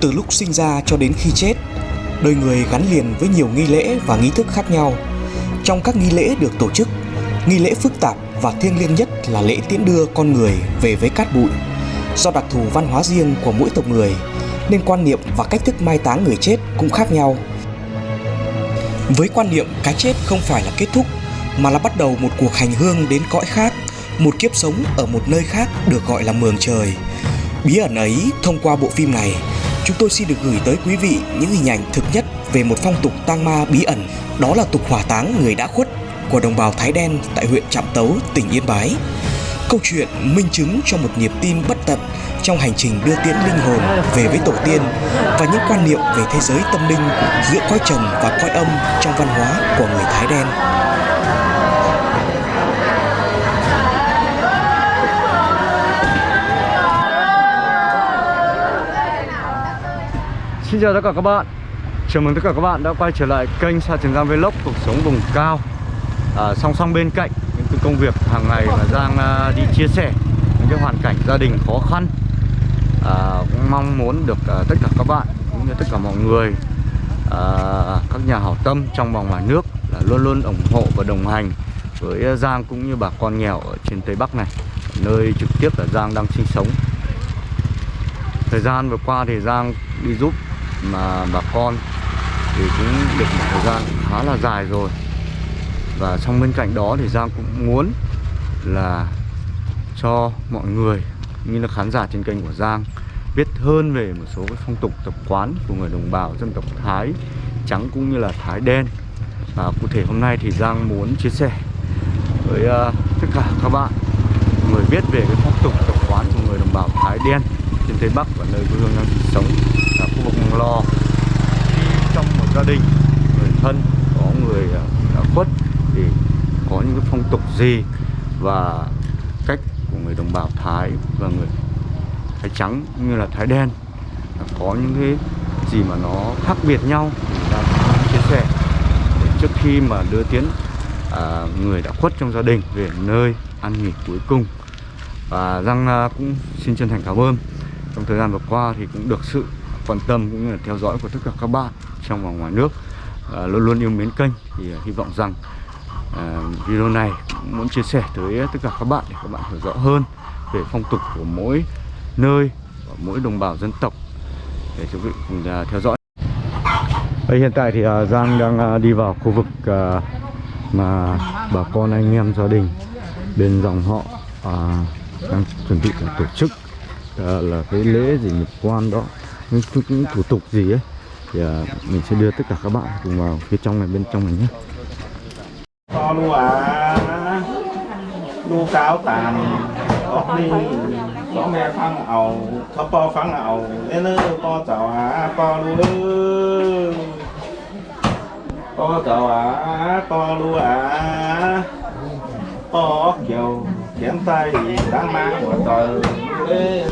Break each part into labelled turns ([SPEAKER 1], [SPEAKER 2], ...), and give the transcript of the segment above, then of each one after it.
[SPEAKER 1] Từ lúc sinh ra cho đến khi chết, đời người gắn liền với nhiều nghi lễ và nghi thức khác nhau. Trong các nghi lễ được tổ chức, nghi lễ phức tạp và thiêng liêng nhất là lễ tiễn đưa con người về với cát bụi. Do đặc thù văn hóa riêng của mỗi tộc người, nên quan niệm và cách thức mai táng người chết cũng khác nhau. Với quan niệm cái chết không phải là kết thúc mà là bắt đầu một cuộc hành hương đến cõi khác, một kiếp sống ở một nơi khác được gọi là mường trời. Bí ẩn ấy thông qua bộ phim này, chúng tôi xin được gửi tới quý vị những hình ảnh thực nhất về một phong tục tang ma bí ẩn, đó là tục hỏa táng người đã khuất của đồng bào Thái Đen tại huyện Trạm Tấu, tỉnh Yên Bái. Câu chuyện minh chứng cho một niềm tin bất tận trong hành trình đưa tiễn linh hồn về với tổ tiên và những quan niệm về thế giới tâm linh giữa cõi trần và cõi âm trong văn hóa của người Thái đen.
[SPEAKER 2] Xin chào tất cả các bạn. Chào mừng tất cả các bạn đã quay trở lại kênh Sa Trường Giang Vlog cuộc sống vùng cao. À, Song song bên cạnh những cái công việc hàng ngày mà Giang à, đi chia sẻ những cái hoàn cảnh gia đình khó khăn. À, cũng mong muốn được à, tất cả các bạn cũng như tất cả mọi người à, các nhà hảo tâm trong và ngoài nước là luôn luôn ủng hộ và đồng hành với Giang cũng như bà con nghèo ở trên Tây Bắc này nơi trực tiếp là Giang đang sinh sống. Thời gian vừa qua thì Giang đi giúp mà bà con thì cũng được một thời gian khá là dài rồi. Và trong bên cạnh đó thì Giang cũng muốn là cho mọi người như là khán giả trên kênh của Giang biết hơn về một số cái phong tục tập quán của người đồng bào dân tộc Thái trắng cũng như là Thái đen. Và cụ thể hôm nay thì Giang muốn chia sẻ với uh, tất cả các bạn người biết về cái phong tục tập quán của người đồng bào Thái đen trên Tây Bắc và nơi quê hương đang sống khu vực Lò. Khi trong một gia đình người thân có người à, đã khuất thì có những cái phong tục gì và cách của người đồng bào Thái và người Thái trắng như là Thái đen có những cái gì mà nó khác biệt nhau thì ta chia sẻ. Để trước khi mà đưa tiến à, người đã khuất trong gia đình về nơi ăn nghỉ cuối cùng. Và Giang à, cũng xin chân thành cảm ơn. Trong thời gian vừa qua thì cũng được sự quan tâm cũng như là theo dõi của tất cả các bạn trong và ngoài nước. À, luôn luôn yêu mến kênh thì à, hy vọng rằng à, video này cũng muốn chia sẻ tới tất cả các bạn để các bạn hiểu rõ hơn về phong tục của mỗi nơi và mỗi đồng bào dân tộc để chúng vị cùng à, theo dõi. Đây, hiện tại thì à, Giang đang à, đi vào khu vực à, mà bà con anh em gia đình bên dòng họ à, đang chuẩn bị tổ chức à, là cái lễ gì nhập quan đó những, những thủ tục gì ấy thì à, mình sẽ đưa tất cả các bạn cùng vào phía trong này bên trong này nhé.
[SPEAKER 3] To luôn à. Lúa cáo tàn có đi. Có mẹ phăng ẩu có po phăng ẩu. Nên nó po chào à po luôn po chào à po luôn à. Po kiểu kiếm tay đang mang của trời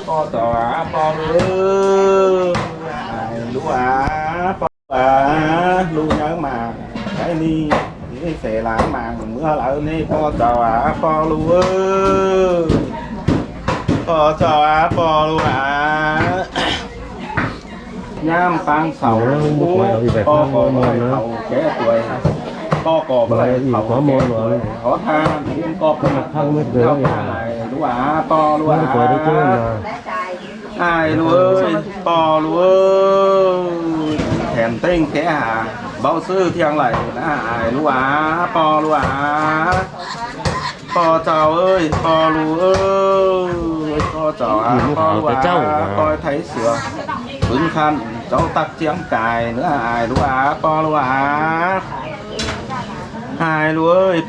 [SPEAKER 3] po chào à po lu lu à po à lu nhớ mà cái ni cái xe làm mà mưa lại đi. Po à po lu po à po lu à nhám tăng sầu. Po po mồi hầu kẻ tuổi po cò hầu có môn rồi có tha những co có mặt thân mới được. này đúng à po lu à ai lu ơi po lu ơi. Thèm tinh kẻ à? Bao sư thiêng lại đã ai lu à po lu à po chào ơi po lu ơi. Po chào à po lu à coi thấy sửa. Ứng khăn cháu tắc chiếng cài nữa ai lu à po lu à hai lúa ơi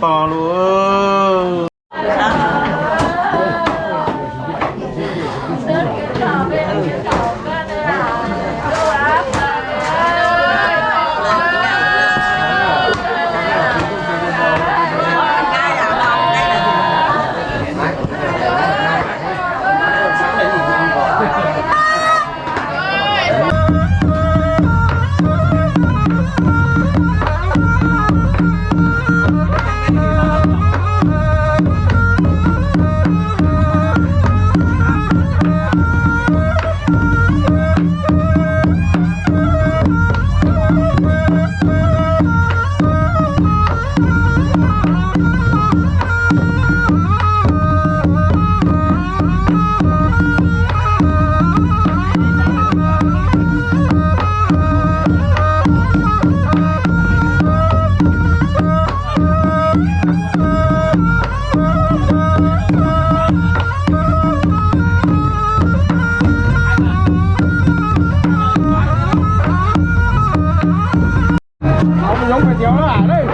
[SPEAKER 3] không
[SPEAKER 4] giống cái chéo đó à đây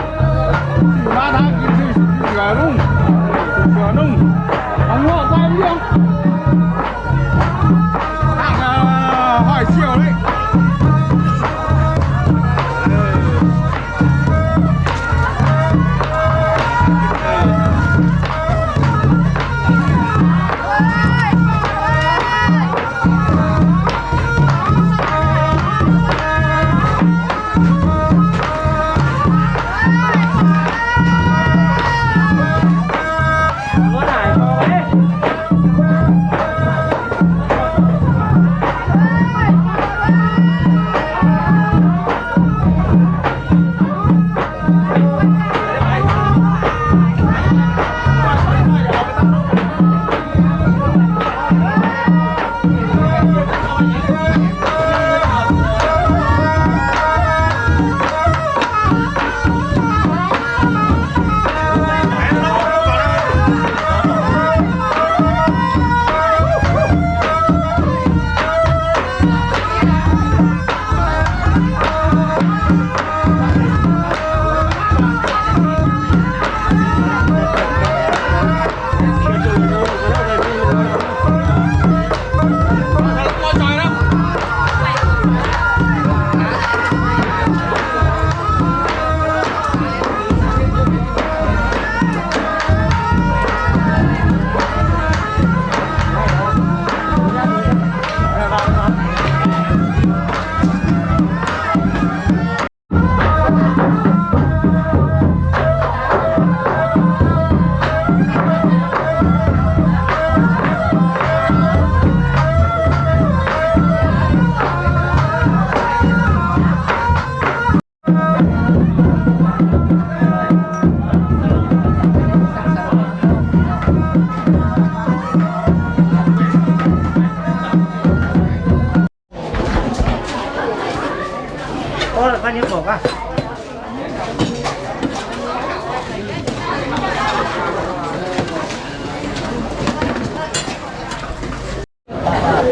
[SPEAKER 4] chỉ ba tháng chỉ chỉ
[SPEAKER 5] chỉ là đúng chỉ không
[SPEAKER 4] lo tay không?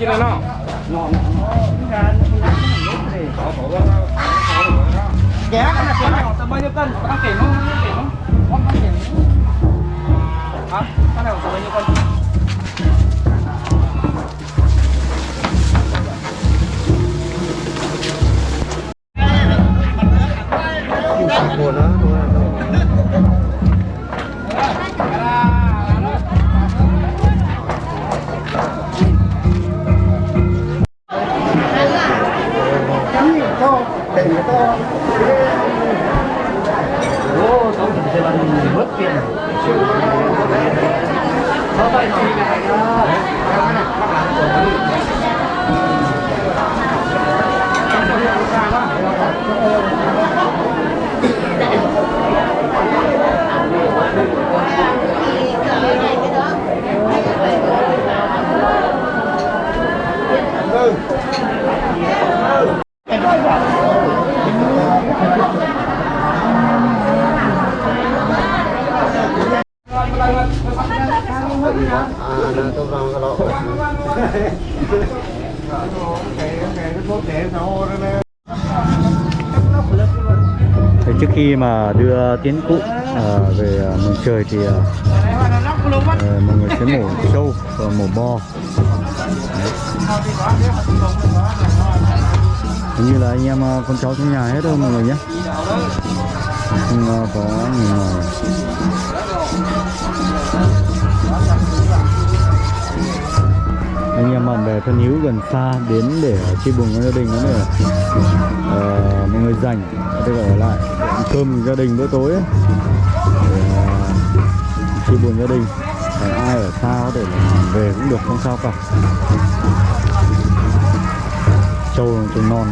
[SPEAKER 4] กินแล้วเนาะแกกันนะเสียงส
[SPEAKER 2] บายเยอะกั
[SPEAKER 4] นตั้งเสียงมั้ง
[SPEAKER 5] ตั้งเสียงมั้งตั้งเสียงครับตั้งเสียงสบา
[SPEAKER 2] ยเยอะกัน về uh, mừng trời thì à, ờ, mọi người sẽ mổ trâu và mổ bò Đấy. như là anh em à, con cháu trong nhà hết thôi mọi người nhé. Không à, có người ngoài. Anh em bạn bè thân hữu gần xa đến để chia buồn với gia đình nữa để uh, mọi người dành để ở lại. Cơm gia đình bữa tối ấy chia buồn gia đình. Còn ai ở xa có thể là về cũng được, không sao cả. Trâu trâu non.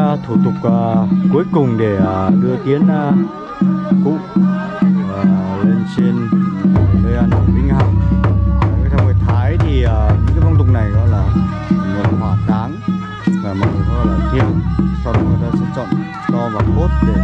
[SPEAKER 2] Uh, thủ tục uh, cuối cùng để uh, đưa tiến uh, cụ uh, lên trên nơi ăn ở Vĩnh Hằng. Theo người Thái thì uh, những cái phong tục này gọi là người hỏa táng và mọi người gọi là thiêng. Sau đó người ta sẽ chọn to và cốt để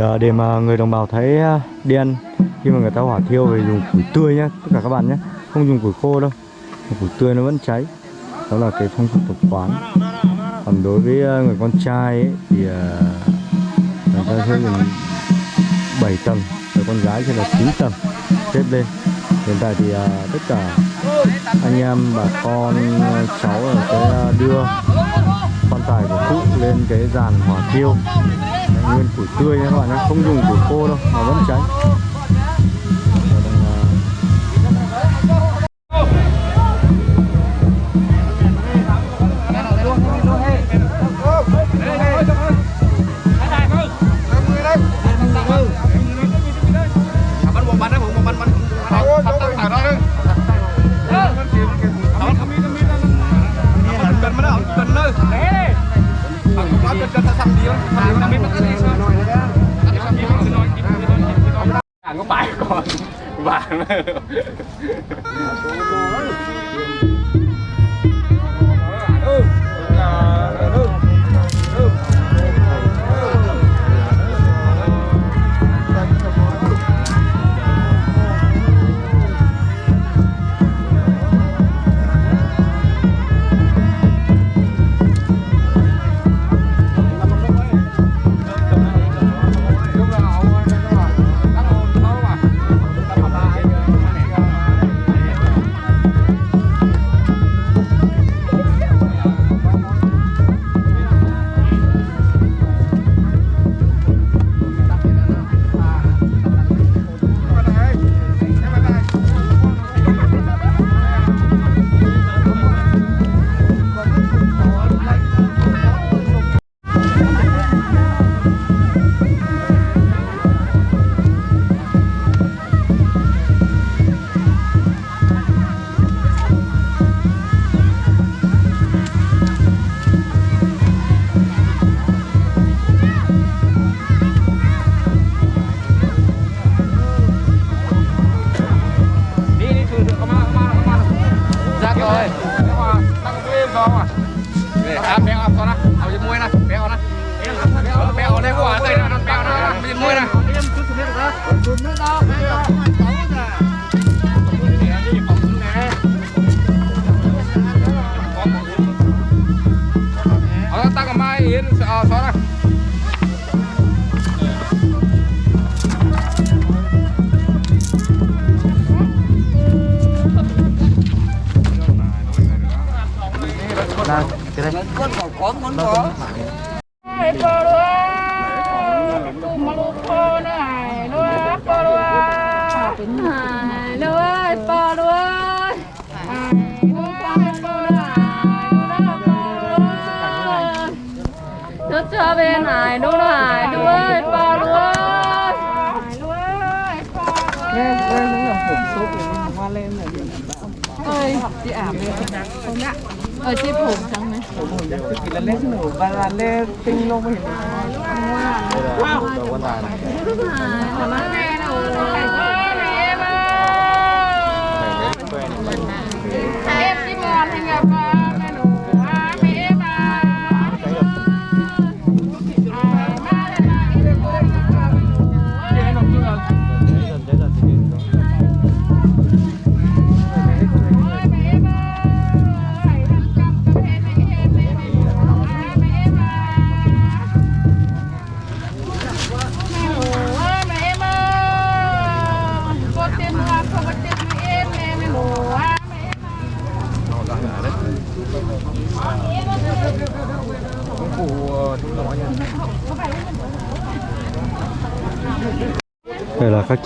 [SPEAKER 2] Ờ, để mà người đồng bào thấy ờ, đen khi mà người ta hỏa thiêu thì dùng củi tươi nhé tất cả các bạn nhé không dùng củi khô đâu. Củi tươi nó vẫn cháy đó là cái phong tục tập quán. Còn đối với ờ, người con trai ấy, thì người ta sẽ dùng 7 tầng người con gái thì là 9 tầng xếp lên. Hiện tại thì tất cả anh em bà con cháu là sẽ đưa quan tài của cụ lên cái dàn hỏa thiêu nguyên củi tươi nha các bạn nhé, không dùng củi khô đâu mà vẫn cháy.
[SPEAKER 4] vàng đi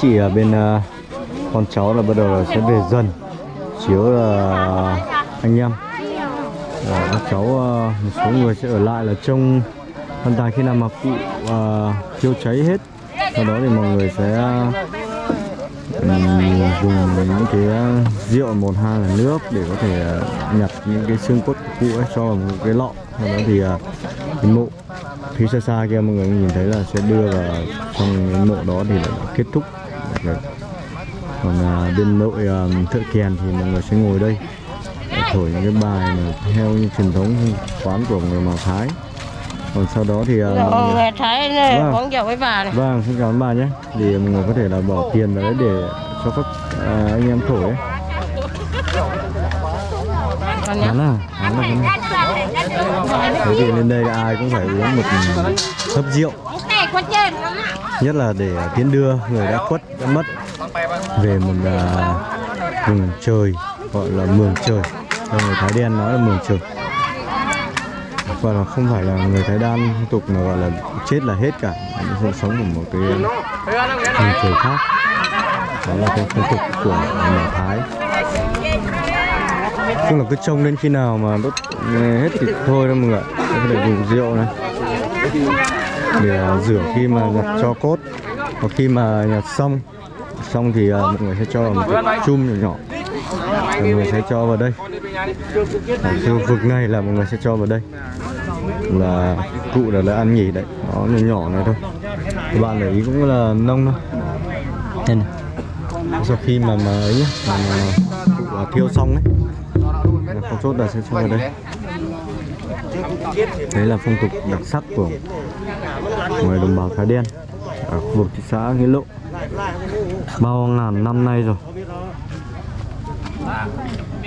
[SPEAKER 6] chỉ là chị ở
[SPEAKER 2] bên uh, con cháu là bắt đầu là sẽ về dần. Chiếu là anh em. Và các cháu uh, một số người sẽ ở lại là trông quan tài khi nào mà cụ chiêu thiêu cháy hết. Sau đó thì mọi người sẽ ừm, dùng những cái rượu một hai là nước để có thể uh, nhặt những cái xương cốt của cụ ấy cho vào một cái lọ. Sau đó thì uh, cái mộ. Phía xa xa kia mọi người nhìn thấy là sẽ đưa vào trong cái mộ đó thì là kết thúc. Đấy. còn à, bên nội à, thợ kèn thì mọi người sẽ ngồi đây để thổi những cái bài mà theo như truyền thống quán của người Mào Thái còn sau đó thì à, mọi
[SPEAKER 7] Rồi,
[SPEAKER 2] người-
[SPEAKER 7] thấy này,
[SPEAKER 2] Vâng.
[SPEAKER 7] con chào với bà này.
[SPEAKER 2] vâng xin cảm ơn bà nhé thì mọi người có thể là bỏ tiền đấy để cho các à, anh em thổi ấy. Hắn à, hắn là hắn Thế thì lên đây ai cũng phải uống một hớp rượu. Nhất là để tiến đưa người đã khuất, đã mất Về một à, vùng trời Gọi là mường trời. Theo người Thái đen nói là mường trời. Và là không phải là người Thái đan tục mà gọi là chết là hết cả. Nó sẽ sống ở một cái vùng trời khác. Đó là cái phong tục của người Thái. Chung là cứ trông đến khi nào mà đốt hết thì thôi đâu mọi người có thể dùng rượu này để à, rửa khi mà nhặt cho cốt. Hoặc khi mà nhặt xong xong thì à, mọi người sẽ cho vào một cái chum nhỏ nhỏ. Mọi người sẽ cho vào đây. Ở khu vực này là mọi người sẽ cho vào đây. Là cụ là, là ăn nhỉ đấy. Nó nhỏ nhỏ này thôi. Các bạn để ý cũng là nông thôi. Đây này. Sau khi mà mà ấy nhá, mà, mà cụ thiêu xong ấy là con chốt là sẽ cho vào đây đấy là phong tục đặc sắc của người đồng bào Thái Đen ở khu vực thị xã Nghĩa Lộ bao ngàn năm nay rồi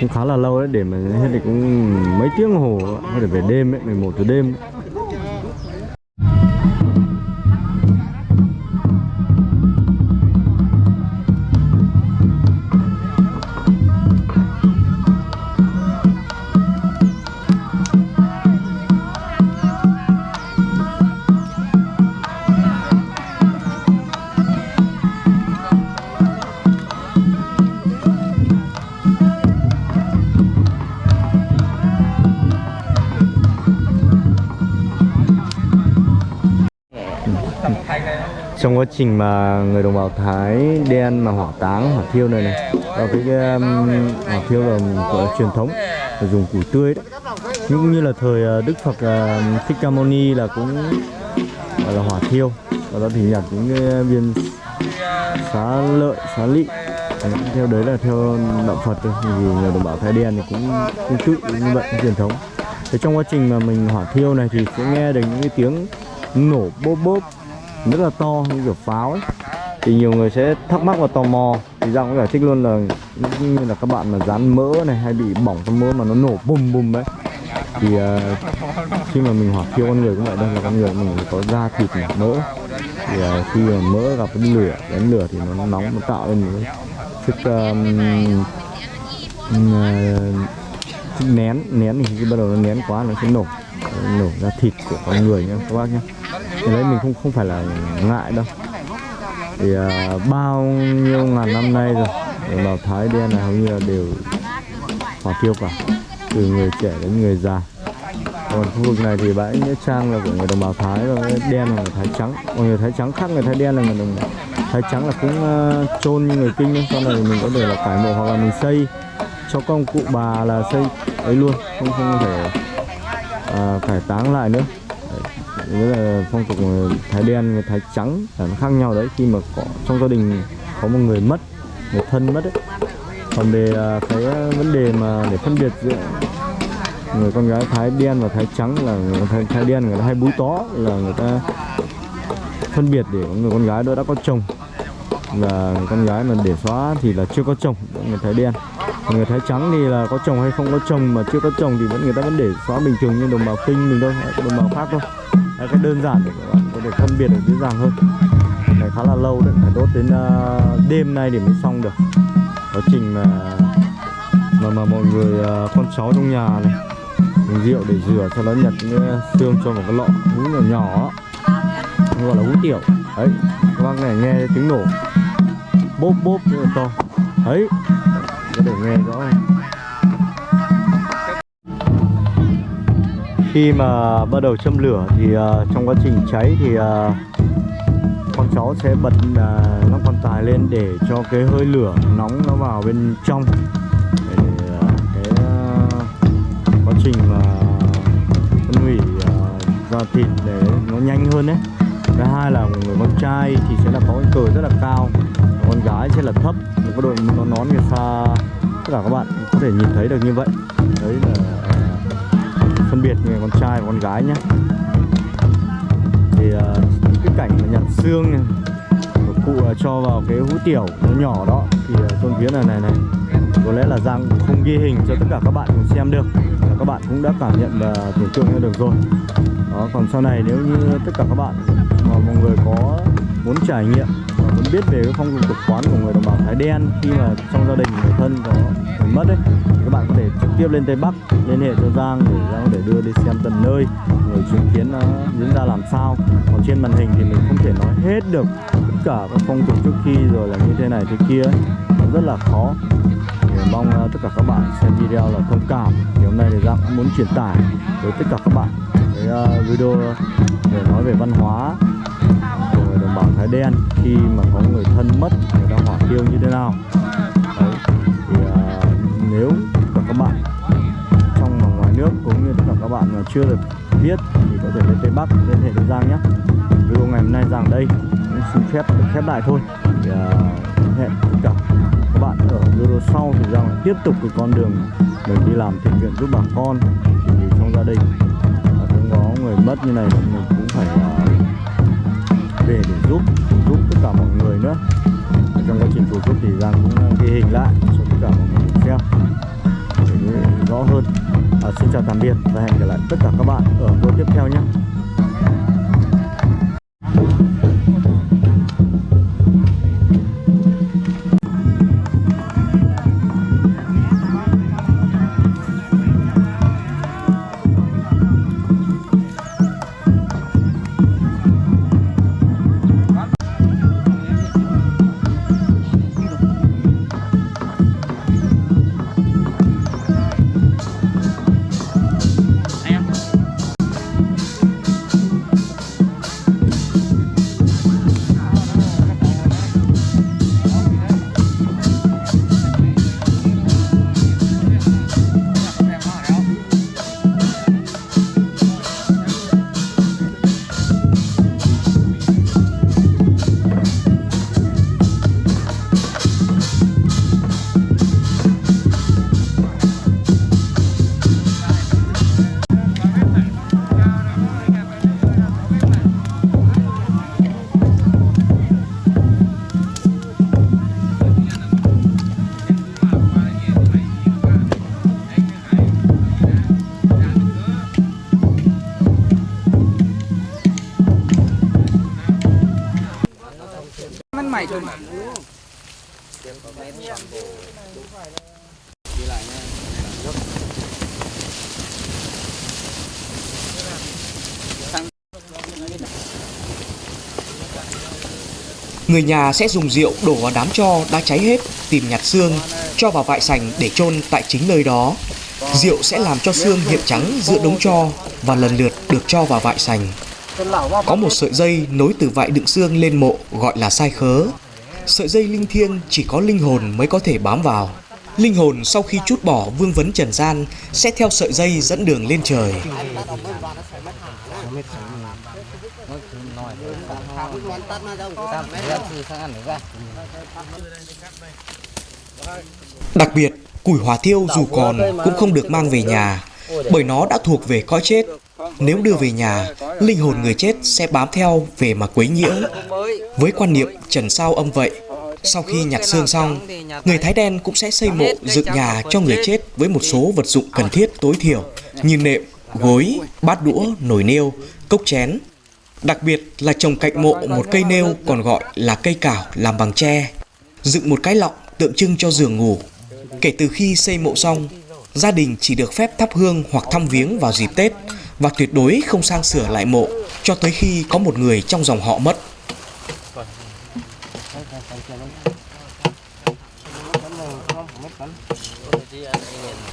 [SPEAKER 2] cũng khá là lâu đấy, để mà hết thì cũng mấy tiếng hồ, có thể về đêm ấy 11 giờ đêm ấy. Trong quá trình mà người đồng bào Thái đen mà hỏa táng hỏa thiêu này này và cái um, hỏa thiêu là gọi là truyền thống là dùng củi tươi đấy. Cũng như là thời ờ, Đức Phật uh, Thích Ca Mâu Ni là cũng gọi là hỏa thiêu. Và đó thì nhặt những cái viên xá lợi xá lị. Theo đấy là theo đạo Phật thôi. Vì người đồng bào Thái đen thì cũng cũng tự như vậy truyền thống. Thế trong quá trình mà mình hỏa thiêu này thì sẽ nghe được những cái tiếng nổ bốp bốp rất là to như kiểu pháo ấy. Thì nhiều người sẽ thắc mắc và tò mò. Thì ra cũng giải thích luôn là như là các bạn mà dán mỡ này hay bị bỏng trong mỡ mà nó nổ bùm bùm đấy thì uh, khi mà mình hỏa thiêu con người cũng vậy đây là con người mình có da thịt này, mỡ. Thì uh, khi mà mỡ gặp cái lửa đến lửa thì nó nóng nó tạo lên một cái sức um, uh, ờ, sức nén. Nén thì khi bắt đầu nó nén quá nó sẽ nổ nổ ra thịt của con người nhá các bác nhé cái đấy mình không không phải là ngại đâu. Thì à, bao nhiêu ngàn năm nay rồi đồng bào Thái đen là hầu như là đều hòa thiêu cả từ người trẻ đến người già. Còn khu vực này thì bãi nghĩa trang là của người đồng bào Thái và cái đen là người Thái trắng. Còn người Thái trắng khác người Thái đen là người đồng Thái trắng là cũng uh, chôn như người kinh ấy. sau này mình có thể là cải mộ hoặc là mình xây cho công cụ bà là xây ấy luôn không không thể uh, cải táng lại nữa đấy là phong tục ờ, thái đen người thái trắng là nó khác nhau đấy. Khi mà có trong gia đình có một người mất người thân mất ấy. Còn về à, cái à, vấn đề mà để phân biệt giữa người con gái thái đen và thái trắng là người thái, thái đen người ta hay búi tó là người ta phân biệt để người con gái đó đã có chồng. Và người con gái mà để xóa thì là chưa có chồng người thái đen người thái trắng thì là có chồng hay không có chồng mà chưa có chồng thì vẫn người ta vẫn để xóa bình thường như đồng bào kinh mình thôi đồng bào khác thôi. Đấy, cái đơn giản để các bạn có thể phân biệt được dễ dàng hơn. Này khá là lâu đấy phải đốt đến uh, đêm nay để mới xong được. Quá trình mà mà mà mọi người uh, con cháu trong nhà này dùng rượu để rửa cho nó nhặt những xương cho vào cái lọ hú nhỏ nhỏ. Gọi là hú tiểu. Đấy các bác này nghe tiếng nổ. Bốp bốp rất là to. Đấy để nghe rõ này khi mà bắt đầu châm lửa thì uh, trong quá trình cháy thì uh, con cháu sẽ bật à, uh, nắp quan tài lên để cho cái hơi lửa nóng nó vào bên trong. Để uh, cái uh, quá trình mà phân hủy uh, da thịt để nó nhanh hơn đấy thứ hai là người con trai thì sẽ là có cái cờ rất là cao con gái sẽ là thấp một cái đội nó nón người xa tất cả các bạn có thể nhìn thấy được như vậy. Đấy là à, phân biệt người con trai và con gái nhé. Thì à, những cái cảnh mà nhặt xương này, của cụ à, cho vào cái hũ tiểu nó nhỏ đó, thì tôi trong phía này này này, có lẽ là Giang không ghi hình cho tất cả các bạn cùng xem được. Và các bạn cũng đã cảm nhận và tưởng tượng ra được rồi. Đó, còn sau này nếu như tất cả các bạn mà mọi người có muốn trải nghiệm muốn biết về cái phong tục tập quán của người đồng bào Thái đen khi mà trong gia đình người thân có người mất ấy, thì các bạn có thể trực tiếp lên Tây Bắc liên hệ cho Giang để Giang có thể đưa đi xem tận nơi người chứng kiến nó diễn ra làm sao. Còn trên màn hình thì mình không thể nói hết được tất cả các phong tục trước khi rồi là như thế này thế kia ấy. nó rất là khó. Thì mong ờ, tất cả các bạn xem video là thông cảm. Thì hôm nay thì Giang cũng muốn truyền tải tới tất cả các bạn cái ờ, video để nói về văn hóa bảo Thái đen khi mà có người thân mất người ta hỏa thiêu như thế nào. Đấy. thì uh, nếu cả các bạn trong và ngoài nước cũng như tất cả các bạn mà chưa được biết thì có thể lên Tây Bắc liên hệ với Giang nhé. Video ngày hôm nay Giang đây cũng xin phép được khép lại thôi. Thì à, uh, hẹn tất cả các bạn ở video sau thì Giang lại tiếp tục cái con đường mình đi làm thiện nguyện giúp bà con. Thì trong gia đình và cũng có người mất như này mình cũng phải uh, về để giúp giúp tất cả mọi người nữa. Ở trong quá trình tổ giúp thì Giang cũng uh, ghi hình lại cho tất cả mọi người xem để rõ hơn. À, xin chào tạm biệt và hẹn gặp lại tất cả các bạn ở video tiếp theo nhé.
[SPEAKER 1] Người nhà sẽ dùng rượu đổ vào đám tro đã cháy hết, tìm nhặt xương, cho vào vại sành để chôn tại chính nơi đó. Rượu sẽ làm cho xương hiện trắng giữa đống tro và lần lượt được cho vào vại sành. Có một sợi dây nối từ vại đựng xương lên mộ gọi là sai khớ. Sợi dây linh thiêng chỉ có linh hồn mới có thể bám vào. Linh hồn sau khi chút bỏ vương vấn trần gian sẽ theo sợi dây dẫn đường lên trời. Đặc biệt, củi hỏa thiêu dù còn cũng không được mang về nhà bởi nó đã thuộc về cõi chết. Nếu đưa về nhà, linh hồn người chết sẽ bám theo về mà quấy nhiễu. Với quan niệm trần sao âm vậy, sau khi nhặt xương xong, người Thái đen cũng sẽ xây mộ dựng nhà cho người chết với một số vật dụng cần thiết tối thiểu như nệm, gối, bát đũa, nồi niêu, cốc chén. Đặc biệt là trồng cạnh mộ một cây nêu còn gọi là cây cảo làm bằng tre. Dựng một cái lọng tượng trưng cho giường ngủ. Kể từ khi xây mộ xong, gia đình chỉ được phép thắp hương hoặc thăm viếng vào dịp Tết và tuyệt đối không sang sửa lại mộ cho tới khi có một người trong dòng họ mất.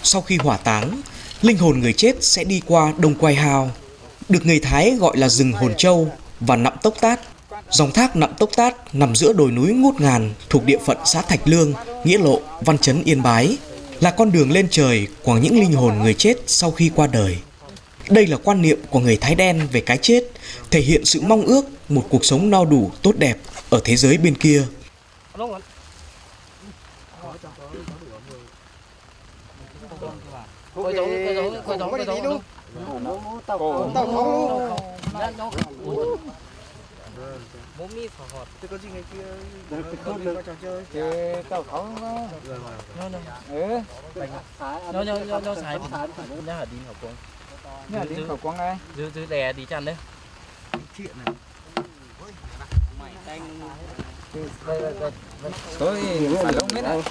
[SPEAKER 1] Sau khi hỏa táng, linh hồn người chết sẽ đi qua Đông Quai Hao, được người Thái gọi là rừng Hồn Châu và nậm Tốc Tát. Dòng thác nậm Tốc Tát nằm giữa đồi núi ngút ngàn thuộc địa phận xã Thạch Lương, Nghĩa Lộ, Văn Chấn, Yên Bái, là con đường lên trời của những linh hồn người chết sau khi qua đời. Đây là quan niệm của người Thái đen về cái chết, thể hiện sự mong ước một cuộc sống no đủ, tốt đẹp ở thế giới bên kia
[SPEAKER 8] tàu khổ tàu khổ bố mi phở hột có gì ngày kia được được được trò chơi chứ tao không nó
[SPEAKER 4] nó nó nó nó nó nó xài nó hả đi học con nó đi học con ai dưới dưới đè đi chăn đấy
[SPEAKER 9] chuyện này lông biết này